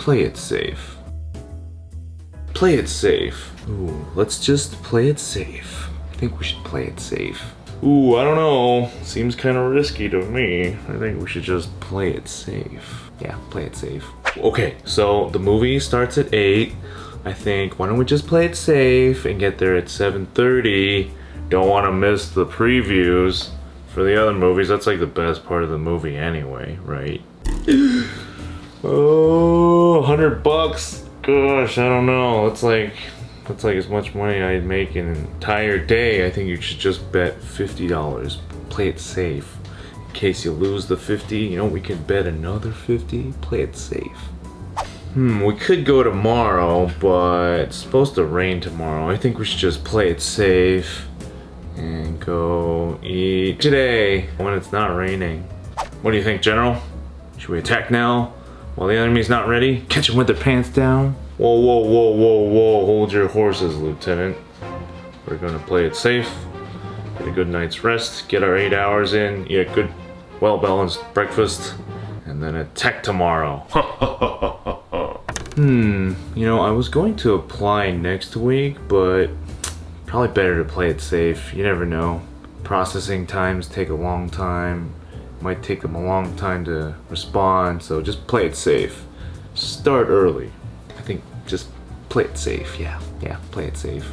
play it safe. Play it safe. Ooh, let's just play it safe. I think we should play it safe. Ooh, I don't know. Seems kind of risky to me. I think we should just play it safe. Yeah, play it safe. Okay, so the movie starts at 8. I think, why don't we just play it safe and get there at 7.30? Don't want to miss the previews for the other movies. That's like the best part of the movie anyway, right? Oh, 100 bucks. Gosh, I don't know. It's like that's like as much money I'd make in an entire day. I think you should just bet $50. Play it safe. In case you lose the 50, you know, we can bet another 50. Play it safe. Hmm, we could go tomorrow, but it's supposed to rain tomorrow. I think we should just play it safe and go eat today when it's not raining. What do you think, General? Should we attack now while the enemy's not ready? Catch them with their pants down? Whoa, whoa, whoa, whoa, whoa, hold your horses, Lieutenant. We're gonna play it safe, get a good night's rest, get our eight hours in, eat a good, well-balanced breakfast, and then attack tomorrow. hmm, you know, I was going to apply next week, but probably better to play it safe. You never know. Processing times take a long time. Might take them a long time to respond, so just play it safe. Start early. I think just play it safe. Yeah, yeah, play it safe.